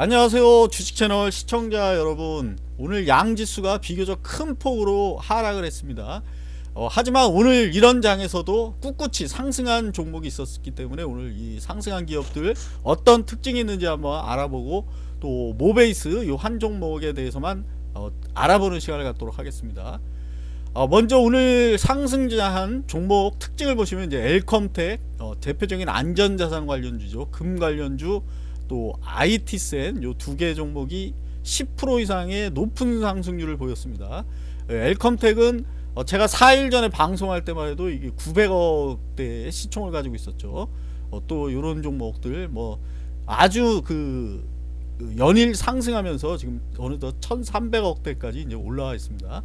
안녕하세요 주식채널 시청자 여러분. 오늘 양지수가 비교적 큰 폭으로 하락을 했습니다. 어, 하지만 오늘 이런 장에서도 꿋꿋이 상승한 종목이 있었기 때문에 오늘 이 상승한 기업들 어떤 특징이 있는지 한번 알아보고 또 모베이스 이 한 종목에 대해서만 어, 알아보는 시간을 갖도록 하겠습니다. 어, 먼저 오늘 상승한 종목 특징을 보시면 이제 엘컴텍 어, 대표적인 안전자산 관련주죠. 금 관련주 또 IT센 요 두 개 종목이 10% 이상의 높은 상승률을 보였습니다. 예, 엘컴텍은 어, 제가 4일 전에 방송할 때만 해도 이게 900억대의 시총을 가지고 있었죠. 어, 또 이런 종목들 뭐 아주 그, 그 연일 상승하면서 지금 어느덧 1300억대까지 이제 올라와 있습니다.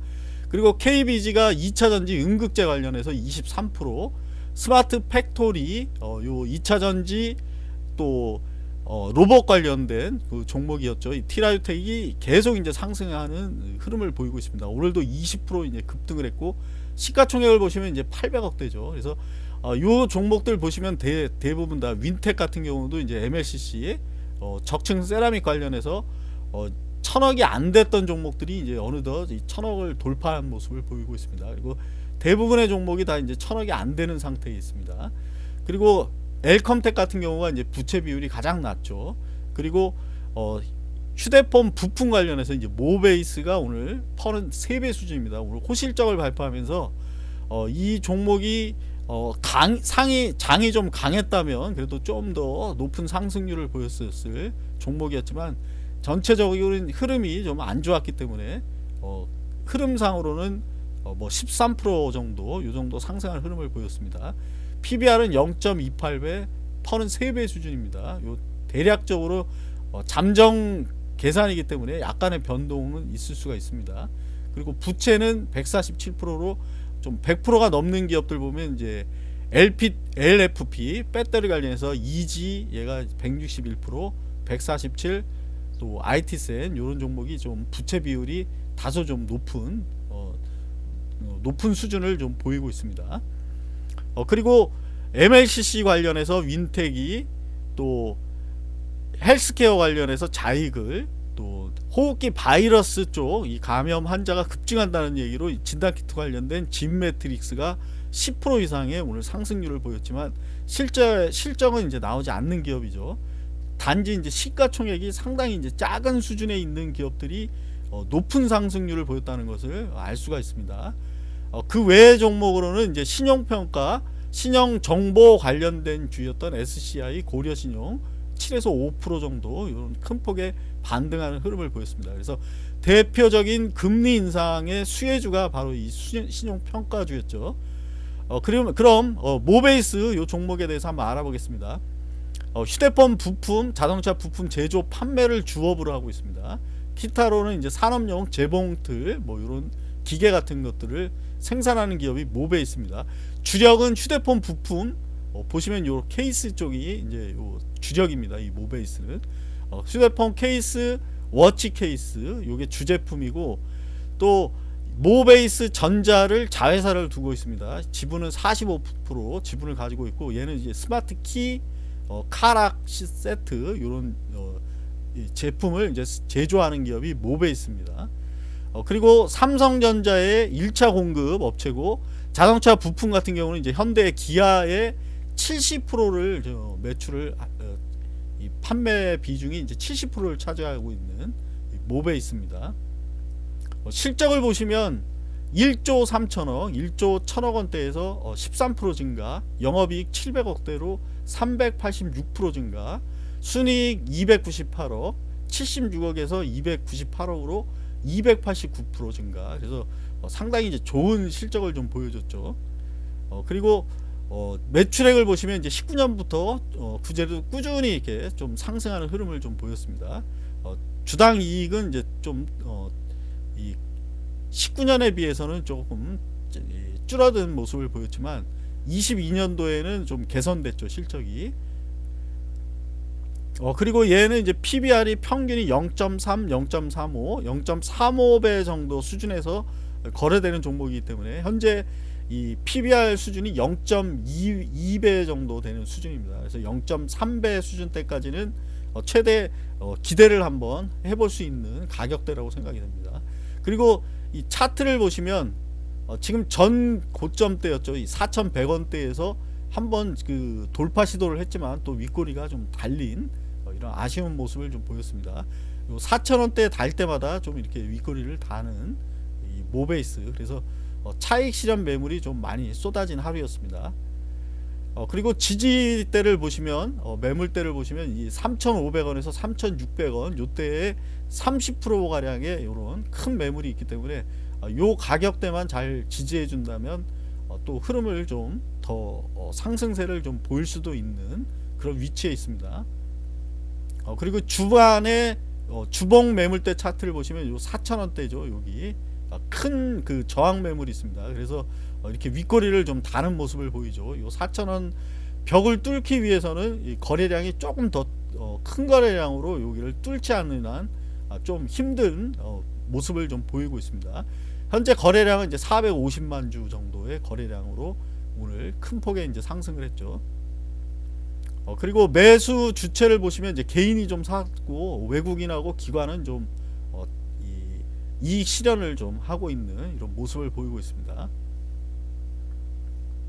그리고 KBG가 2차전지 응급제 관련해서 23% 스마트 팩토리 어, 요 2차전지 또 어, 로봇 관련된 그 종목이었죠. 이 티라유텍이 계속 이제 상승하는 흐름을 보이고 있습니다. 오늘도 20% 이제 급등을 했고 시가총액을 보시면 이제 800억대죠. 그래서 어, 요 종목들 보시면 대, 대부분 다 윈텍 같은 경우도 이제 MLCC 어, 적층 세라믹 관련해서 어, 천억이 안 됐던 종목들이 이제 어느덧 이 천억을 돌파한 모습을 보이고 있습니다. 그리고 대부분의 종목이 다 이제 천억이 안 되는 상태에 있습니다. 그리고 엘컴텍 같은 경우가 이제 부채 비율이 가장 낮죠. 그리고 어, 휴대폰 부품 관련해서 이제 모베이스가 오늘 퍼는 3배 수준입니다. 오늘 호실적을 발표하면서 어, 이 종목이 어, 강, 상이 장이 좀 강했다면 그래도 좀 더 높은 상승률을 보였을 종목이었지만 전체적인 흐름이 좀 안 좋았기 때문에 어, 흐름상으로는 어, 뭐13% 정도 이 정도 상승한 흐름을 보였습니다. PBR은 0.28배, 퍼는 3배 수준입니다. 요 대략적으로 어, 잠정 계산이기 때문에 약간의 변동은 있을 수가 있습니다. 그리고 부채는 147%로 좀 100%가 넘는 기업들 보면 이제 LP, LFP 배터리 관련해서 EG 얘가 161%, 147, 또 IT센 이런 종목이 좀 부채 비율이 다소 좀 높은 어, 어 높은 수준을 좀 보이고 있습니다. 어, 그리고 MLCC 관련해서 윈텍이 또 헬스케어 관련해서 자익을 또 호흡기 바이러스 쪽 이 감염 환자가 급증한다는 얘기로 진단키트 관련된 진 매트릭스가 10% 이상의 오늘 상승률을 보였지만 실제 실적은 이제 나오지 않는 기업이죠. 단지 이제 시가총액이 상당히 이제 작은 수준에 있는 기업들이 어, 높은 상승률을 보였다는 것을 알 수가 있습니다. 어, 그 외의 종목으로는 이제 신용평가, 신용정보 관련된 주였던 SCI 고려신용 7에서 5% 정도 이런 큰 폭의 반등하는 흐름을 보였습니다. 그래서 대표적인 금리 인상의 수혜주가 바로 이 신용평가주였죠. 어, 그럼, 그럼 어, 모베이스 이 종목에 대해서 한번 알아보겠습니다. 어, 휴대폰 부품, 자동차 부품 제조 판매를 주업으로 하고 있습니다. 기타로는 이제 산업용 재봉틀 뭐 이런 기계 같은 것들을 생산하는 기업이 모베이스입니다. 주력은 휴대폰 부품 어, 보시면 요 케이스 쪽이 이제 요 주력입니다. 이 모베이스는 어, 휴대폰 케이스, 워치 케이스 요게 주제품이고 또 모베이스 전자를 자회사를 두고 있습니다. 지분은 45% 지분을 가지고 있고 얘는 이제 스마트 키, 어, 카락 세트 이런 어, 제품을 이제 제조하는 기업이 모베이스입니다. 어, 그리고 삼성전자의 1차 공급 업체고 자동차 부품 같은 경우는 이제 현대 기아의 70%를 매출을 어, 이 판매 비중이 이제 70%를 차지하고 있는 모베 있습니다. 어, 실적을 보시면 1조 3천억, 1조 1천억 원대에서 13% 어, 증가, 영업이익 700억대로 386% 증가, 순이익 298억, 76억에서 298억으로 289% 증가. 그래서 어, 상당히 이제 좋은 실적을 좀 보여줬죠. 어, 그리고 어, 매출액을 보시면 이제 19년부터 어, 구제도 꾸준히 이렇게 좀 상승하는 흐름을 좀 보였습니다. 어, 주당 이익은 이제 좀 어, 이 19년에 비해서는 조금 줄어든 모습을 보였지만 22년도에는 좀 개선됐죠 실적이 어 그리고 얘는 이제 PBR이 평균이 0.3, 0.35, 0.35배 정도 수준에서 거래되는 종목이기 때문에 현재 이 PBR 수준이 0.2배 정도 되는 수준입니다. 그래서 0.3배 수준 때까지는 어, 최대 어, 기대를 한번 해볼 수 있는 가격대라고 생각이 됩니다. 그리고 이 차트를 보시면 어, 지금 전 고점대였죠. 이 4,100원대에서 한번 그 돌파 시도를 했지만 또 윗꼬리가 좀 달린 어, 이런 아쉬운 모습을 좀 보였습니다. 요 4,000원대 달 때마다 좀 이렇게 윗꼬리를 다는 이 모베이스 그래서 어, 차익 실현 매물이 좀 많이 쏟아진 하루였습니다. 어, 그리고 지지대를 보시면 어, 매물대를 보시면 이 3,500원에서 3,600원 요때에 30% 가량의 이런 큰 매물이 있기 때문에 어, 요 가격대만 잘 지지해 준다면 어, 또 흐름을 좀더 어, 상승세를 좀 보일 수도 있는 그런 위치에 있습니다. 어, 그리고 주반에 어, 주봉 매물대 차트를 보시면 요 4,000원대죠 여기 어, 큰그 저항 매물이 있습니다. 그래서 어, 이렇게 윗꼬리를 좀 다는 모습을 보이죠. 요 4,000원 벽을 뚫기 위해서는 이 거래량이 조금 더 큰 거래량으로 여기를 뚫지 않는 한 아, 좀 힘든 어, 모습을 좀 보이고 있습니다. 현재 거래량은 이제 450만 주 정도의 거래량으로 오늘 큰 폭의 이제 상승을 했죠. 어, 그리고 매수 주체를 보시면 이제 개인이 좀 샀고 외국인하고 기관은 좀 어, 이, 이익 실현을 좀 하고 있는 이런 모습을 보이고 있습니다.